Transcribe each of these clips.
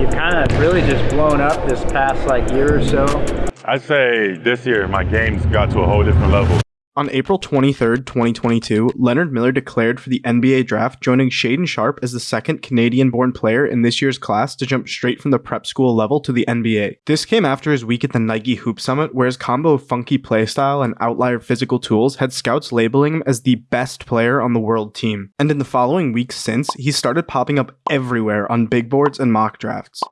you've kind of really just blown up this past like year or so. I'd say this year my game's got to a whole different level. On April 23, 2022, Leonard Miller declared for the NBA draft, joining Shaedon Sharpe as the second Canadian born player in this year's class to jump straight from the prep school level to the NBA. This came after his week at the Nike Hoop Summit, where his combo of funky playstyle and outlier physical tools had scouts labeling him as the best player on the world team. And in the following weeks since, he started popping up everywhere on big boards and mock drafts.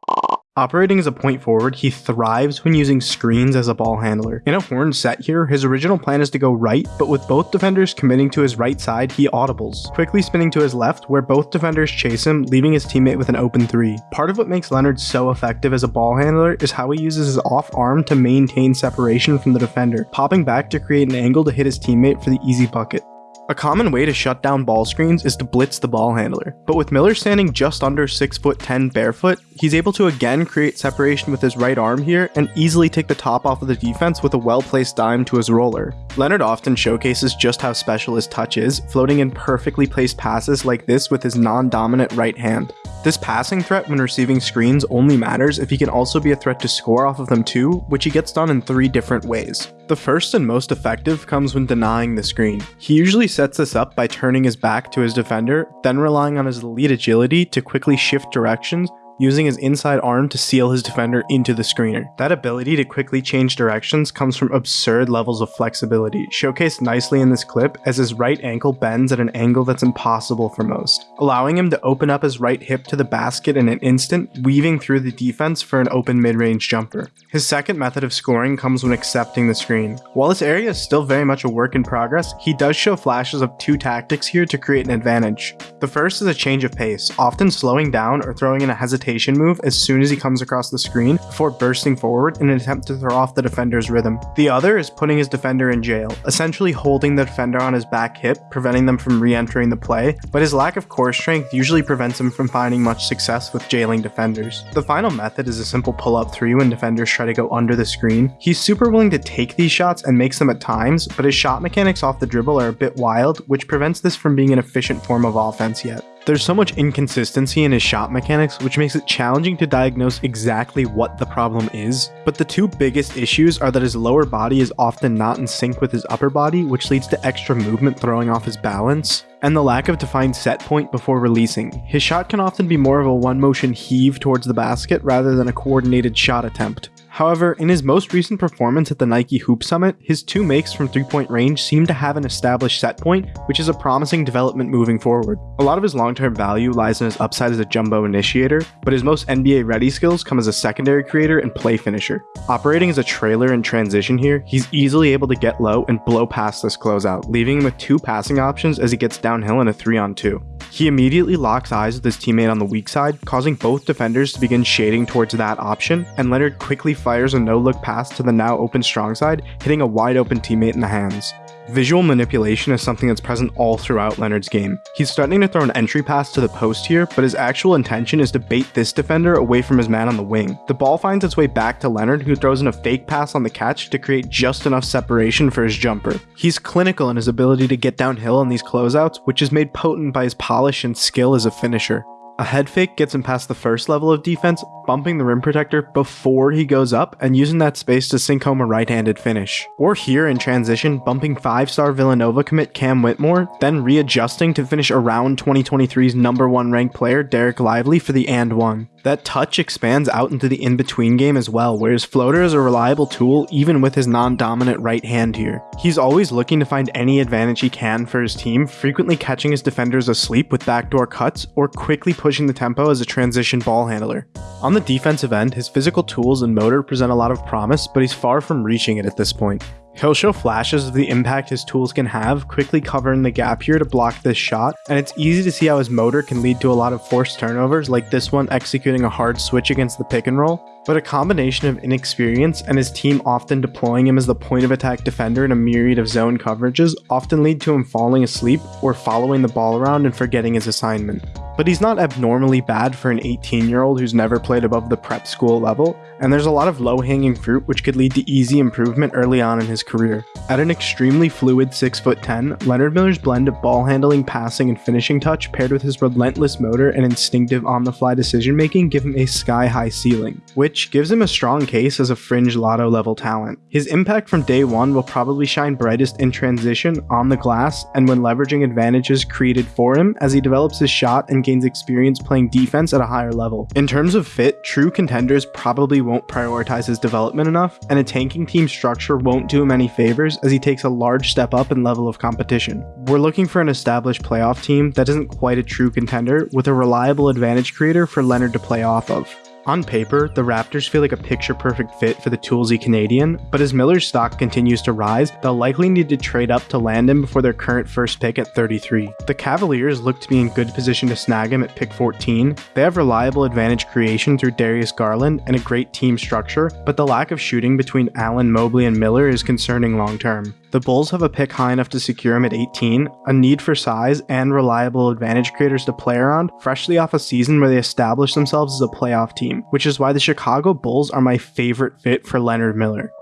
Operating as a point forward, he thrives when using screens as a ball handler. In a horn set here, his original plan is to go right, but with both defenders committing to his right side, he audibles, quickly spinning to his left where both defenders chase him, leaving his teammate with an open three. Part of what makes Leonard so effective as a ball handler is how he uses his off arm to maintain separation from the defender, popping back to create an angle to hit his teammate for the easy bucket. A common way to shut down ball screens is to blitz the ball handler, but with Miller standing just under 6 foot 10 barefoot, he's able to again create separation with his right arm here and easily take the top off of the defense with a well-placed dime to his roller. Leonard often showcases just how special his touch is, floating in perfectly placed passes like this with his non-dominant right hand. This passing threat when receiving screens only matters if he can also be a threat to score off of them too, which he gets done in three different ways. The first and most effective comes when denying the screen. He usually sets this up by turning his back to his defender, then relying on his elite agility to quickly shift directions using his inside arm to seal his defender into the screener. That ability to quickly change directions comes from absurd levels of flexibility, showcased nicely in this clip as his right ankle bends at an angle that's impossible for most, allowing him to open up his right hip to the basket in an instant, weaving through the defense for an open mid-range jumper. His second method of scoring comes when accepting the screen. While this area is still very much a work in progress, he does show flashes of two tactics here to create an advantage. The first is a change of pace, often slowing down or throwing in a hesitation move as soon as he comes across the screen before bursting forward in an attempt to throw off the defender's rhythm. The other is putting his defender in jail, essentially holding the defender on his back hip, preventing them from re-entering the play, but his lack of core strength usually prevents him from finding much success with jailing defenders. The final method is a simple pull-up three when defenders try to go under the screen. He's super willing to take these shots and makes them at times, but his shot mechanics off the dribble are a bit wild, which prevents this from being an efficient form of offense yet. There's so much inconsistency in his shot mechanics, which makes it challenging to diagnose exactly what the problem is, but the two biggest issues are that his lower body is often not in sync with his upper body, which leads to extra movement throwing off his balance, and the lack of defined set point before releasing. His shot can often be more of a one motion heave towards the basket rather than a coordinated shot attempt. However, in his most recent performance at the Nike Hoop Summit, his two makes from three-point range seem to have an established set point, which is a promising development moving forward. A lot of his long-term value lies in his upside as a jumbo initiator, but his most NBA-ready skills come as a secondary creator and play finisher. Operating as a trailer in transition here, he's easily able to get low and blow past this closeout, leaving him with two passing options as he gets downhill in a 3-on-2. He immediately locks eyes with his teammate on the weak side, causing both defenders to begin shading towards that option, and Leonard quickly fires a no-look pass to the now open strong side, hitting a wide open teammate in the hands. Visual manipulation is something that's present all throughout Leonard's game. He's starting to throw an entry pass to the post here, but his actual intention is to bait this defender away from his man on the wing. The ball finds its way back to Leonard, who throws in a fake pass on the catch to create just enough separation for his jumper. He's clinical in his ability to get downhill on these closeouts, which is made potent by his polish and skill as a finisher. A head fake gets him past the first level of defense, bumping the rim protector before he goes up and using that space to sink home a right-handed finish. Or here in transition, bumping 5-star Villanova commit Cam Whitmore, then readjusting to finish around 2023's number 1 ranked player Dereck Lively for the and one. That touch expands out into the in-between game as well, where his floater is a reliable tool even with his non-dominant right hand here. He's always looking to find any advantage he can for his team, frequently catching his defenders asleep with backdoor cuts or quickly pushing the tempo as a transition ball handler. On the defensive end, his physical tools and motor present a lot of promise, but he's far from reaching it at this point. He'll show flashes of the impact his tools can have, quickly covering the gap here to block this shot, and it's easy to see how his motor can lead to a lot of forced turnovers like this one executing a hard switch against the pick and roll, but a combination of inexperience and his team often deploying him as the point of attack defender in a myriad of zone coverages often lead to him falling asleep or following the ball around and forgetting his assignment. But he's not abnormally bad for an 18 year old who's never played above the prep school level, and there's a lot of low hanging fruit which could lead to easy improvement early on in his career. At an extremely fluid 6'10, Leonard Miller's blend of ball handling, passing, and finishing touch paired with his relentless motor and instinctive on the fly decision making give him a sky high ceiling, which gives him a strong case as a fringe lotto level talent. His impact from day one will probably shine brightest in transition, on the glass, and when leveraging advantages created for him as he develops his shot and gains experience playing defense at a higher level. In terms of fit, true contenders probably won't prioritize his development enough, and a tanking team structure won't do him any favors as he takes a large step up in level of competition. We're looking for an established playoff team that isn't quite a true contender with a reliable advantage creator for Leonard to play off of. On paper, the Raptors feel like a picture perfect fit for the toolsy Canadian, but as Miller's stock continues to rise, they'll likely need to trade up to land him before their current first pick at 33. The Cavaliers look to be in good position to snag him at pick 14. They have reliable advantage creation through Darius Garland and a great team structure, but the lack of shooting between Allen, Mobley, and Miller is concerning long term. The Bulls have a pick high enough to secure him at 18, a need for size and reliable advantage creators to play around, freshly off a season where they established themselves as a playoff team, which is why the Chicago Bulls are my favorite fit for Leonard Miller.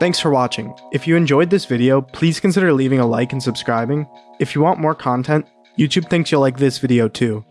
Thanks for watching. If you enjoyed this video, please consider leaving a like and subscribing. If you want more content, YouTube thinks you'll like this video too.